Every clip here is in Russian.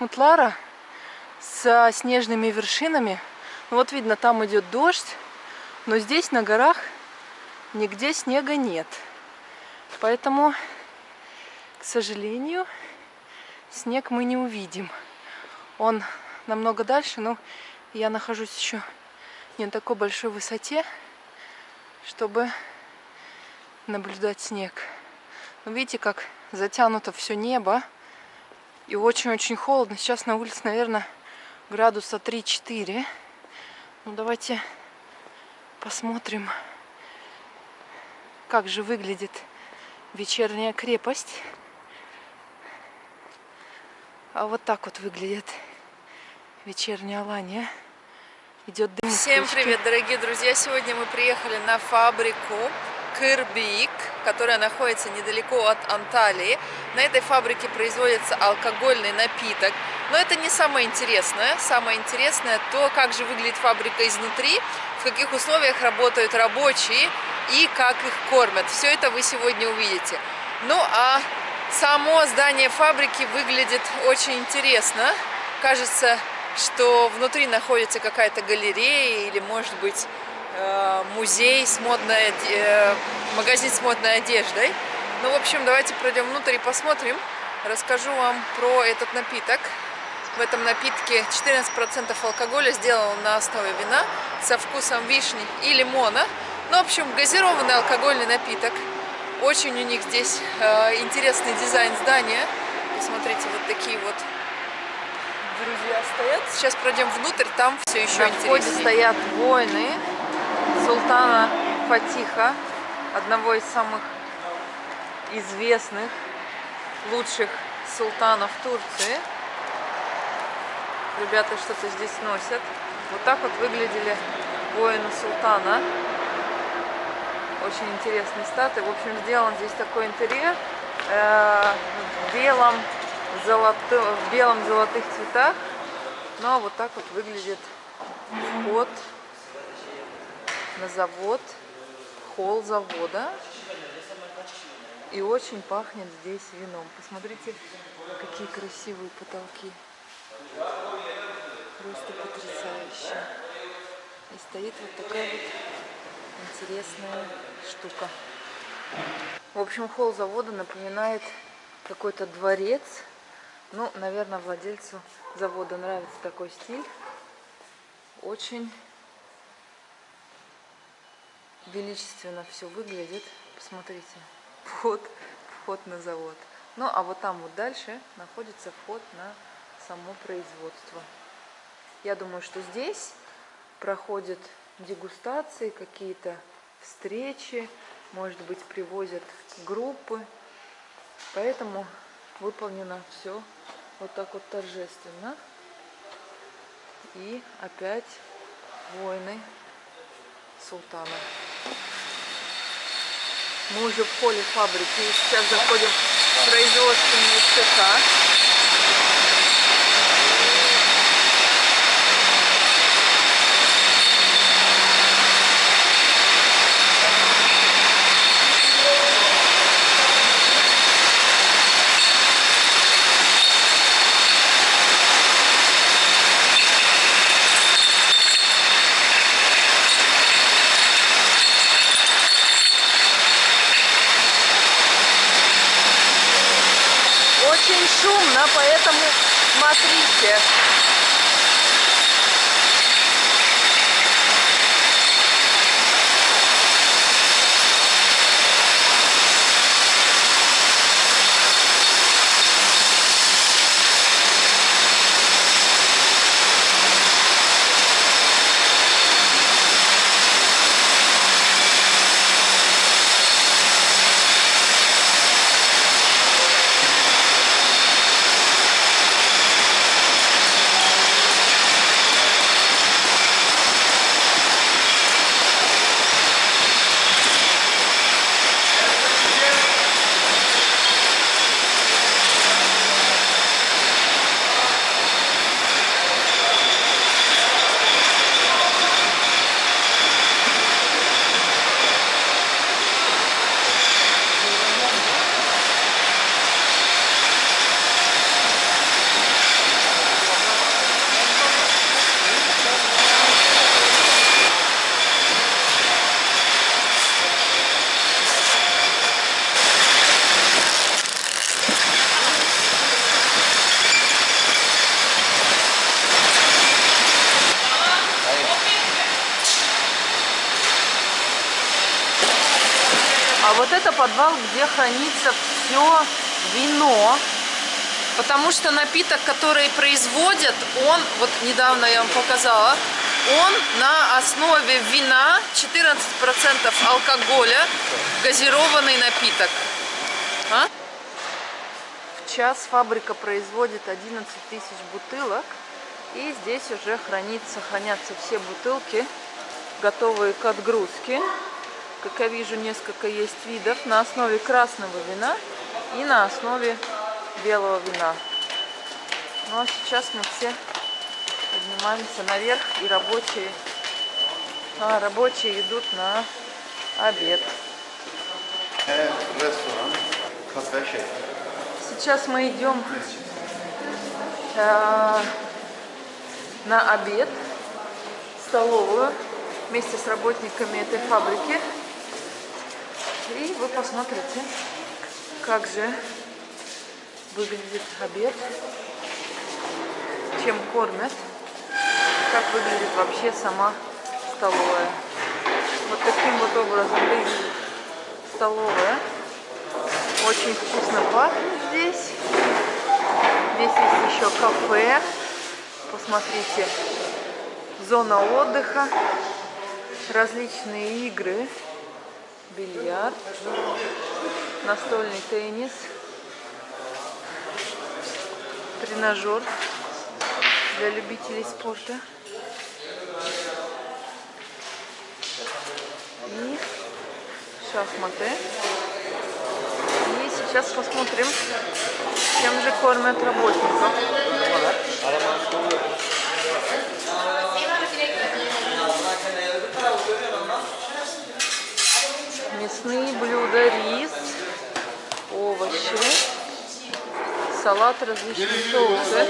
Утлара с снежными вершинами. Ну, вот видно, там идет дождь, но здесь на горах нигде снега нет. Поэтому, к сожалению, снег мы не увидим. Он намного дальше, но я нахожусь еще не на такой большой высоте, чтобы наблюдать снег. Но видите, как затянуто все небо. И очень-очень холодно. Сейчас на улице, наверное, градуса 3-4. Ну, давайте посмотрим, как же выглядит вечерняя крепость. А вот так вот выглядит вечерняя Алания. Идет дым. Всем привет, дорогие друзья! Сегодня мы приехали на фабрику Кырбик, которая находится недалеко от Анталии. На этой фабрике производится алкогольный напиток. Но это не самое интересное. Самое интересное то, как же выглядит фабрика изнутри, в каких условиях работают рабочие и как их кормят. Все это вы сегодня увидите. Ну а само здание фабрики выглядит очень интересно. Кажется, что внутри находится какая-то галерея или, может быть, музей с модной, э, магазин с модной одеждой. Ну, в общем, давайте пройдем внутрь и посмотрим. Расскажу вам про этот напиток. В этом напитке 14% алкоголя сделан на основе вина со вкусом вишни и лимона. Ну, в общем, газированный алкогольный напиток. Очень у них здесь э, интересный дизайн здания. Посмотрите, вот такие вот друзья стоят. Сейчас пройдем внутрь, там все еще На интереснее. входе стоят воины султана Фатиха, одного из самых известных, лучших султанов Турции. Ребята что-то здесь носят. Вот так вот выглядели воины султана. Очень интересные статы. В общем, сделан здесь такой интерьер э, в белом, золото, в белом золотых цветах. Ну а вот так вот выглядит вход на завод, холл завода. И очень пахнет здесь вином. Посмотрите, какие красивые потолки. Просто потрясающе. И стоит вот такая вот интересная штука. В общем, холл завода напоминает какой-то дворец. Ну, наверное, владельцу завода нравится такой стиль. Очень величественно все выглядит. Посмотрите, вход, вход на завод. Ну, а вот там вот дальше находится вход на само производство. Я думаю, что здесь проходят дегустации, какие-то встречи, может быть, привозят группы. Поэтому выполнено все вот так вот торжественно. И опять войны султана. Мы уже в холле фабрики. Сейчас заходим в производственные цеха. Это подвал, где хранится все вино. Потому что напиток, который производят, он, вот недавно я вам показала, он на основе вина, 14% алкоголя, газированный напиток. А? В час фабрика производит 11 тысяч бутылок. И здесь уже хранится, хранятся все бутылки, готовые к отгрузке. Как я вижу, несколько есть видов на основе красного вина и на основе белого вина. Ну а сейчас мы все поднимаемся наверх и рабочие, а, рабочие идут на обед. Сейчас мы идем э, на обед в столовую вместе с работниками этой фабрики. И вы посмотрите, как же выглядит обед, чем кормят, как выглядит вообще сама столовая. Вот таким вот образом выглядит столовая. Очень вкусно пахнет здесь. Здесь есть еще кафе. Посмотрите, зона отдыха, различные игры, бильярд, настольный теннис, тренажер для любителей спорта. И шахматы. И сейчас посмотрим, чем же кормят работников. Мясные блюда, рис, овощи, салат, различные соусы.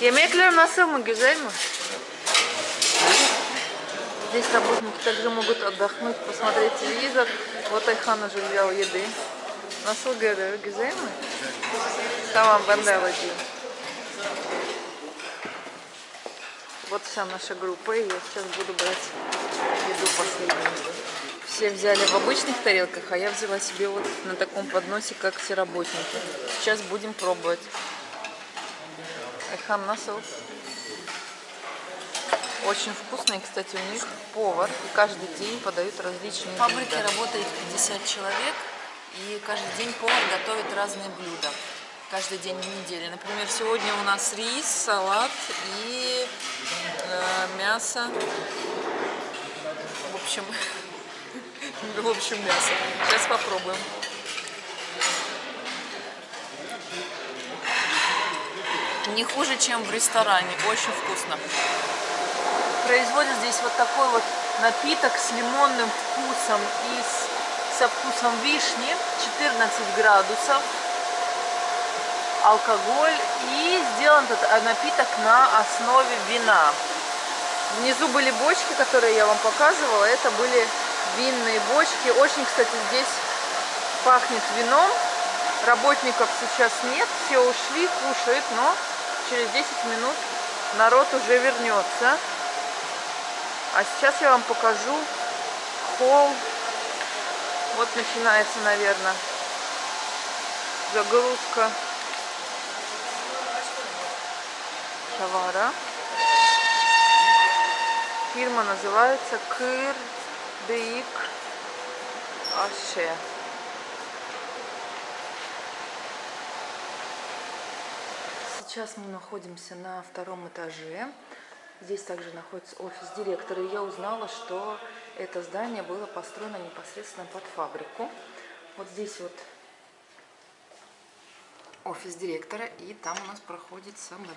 Yemekler nasıl mı? Güzel mi? Здесь работники также могут отдохнуть, посмотреть телевизор. Вот Айхан уже взял еды. Nasıl görüyor? Güzel mi? Tamam ben de. Вот вся наша группа, и я сейчас буду брать еду последнюю. Все взяли в обычных тарелках, а я взяла себе вот на таком подносе, как все работники. Сейчас будем пробовать. Айхан насыл. Очень вкусные, кстати, у них повар. И каждый день подают различные В фабрике блюда. работает 50 человек, и каждый день повар готовит разные блюда. Каждый день в неделе. Например, сегодня у нас рис, салат и э, мясо. В общем, в общем мясо. Сейчас попробуем. Не хуже, чем в ресторане. Очень вкусно. Производят здесь вот такой вот напиток с лимонным вкусом и с, со вкусом вишни. 14 градусов. Алкоголь. И сделан этот напиток на основе вина. Внизу были бочки, которые я вам показывала. Это были винные бочки. Очень, кстати, здесь пахнет вином. Работников сейчас нет, все ушли, кушают, но через 10 минут народ уже вернется. А сейчас я вам покажу холл. Вот начинается, наверное, загрузка товара. Фирма называется Кыр Дейк Аше. Сейчас мы находимся на втором этаже. Здесь также находится офис директора. И я узнала, что это здание было построено непосредственно под фабрику. Вот здесь вот офис директора, и там у нас проходит собрание.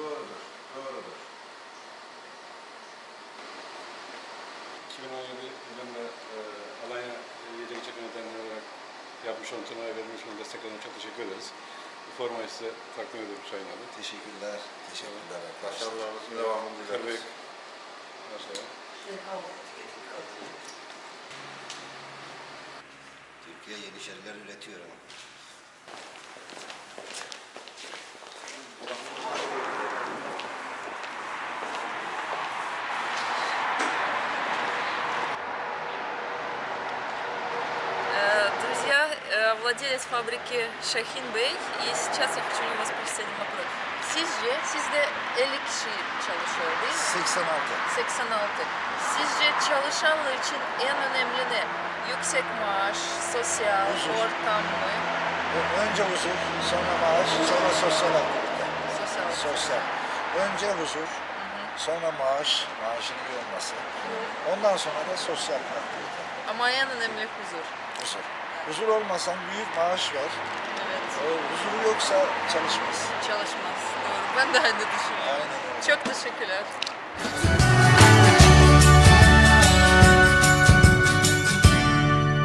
Doğrudur, doğrudur. 2017 yılında e, Alanya Yiyecek İçecek Yönetmenliği olarak yapmış olduğunuz turnuvaya verilmiş olan desteklerine çok teşekkür ederiz. Bu formayı size takdim ediyorum Sayın abi. Teşekkürler, teşekkürler arkadaşlar. Başarılarınızın devamını dileriz. Kırbek. Başlayalım. Türkiye yeni şeyler üretiyor ama. владелец фабрики Шахин Бey и сейчас я хочу у вас спросить один вопрос. Sizce, sizde 50 kişi çalışıyor değil mi? 86. 86. Sizce çalışanlar için en önemli ne? Yüksek maaş, sosyal, Huzur. ortam mı? Önce huzur, sonra maaş, sonra sosyal aktivite. Sosyal. Sosyal. Önce huzur, sonra maaş, maaşın iyi olması. Ondan sonra da sosyal aktivite. Ama en önemli huzur. Huzur. Huzur olmasan büyük maaş ver. Evet. Huzuru yoksa çalışmaz. Çalışmaz. Doğru. Ben de aynı düşünüyorum. Aynen. Çok teşekkürler.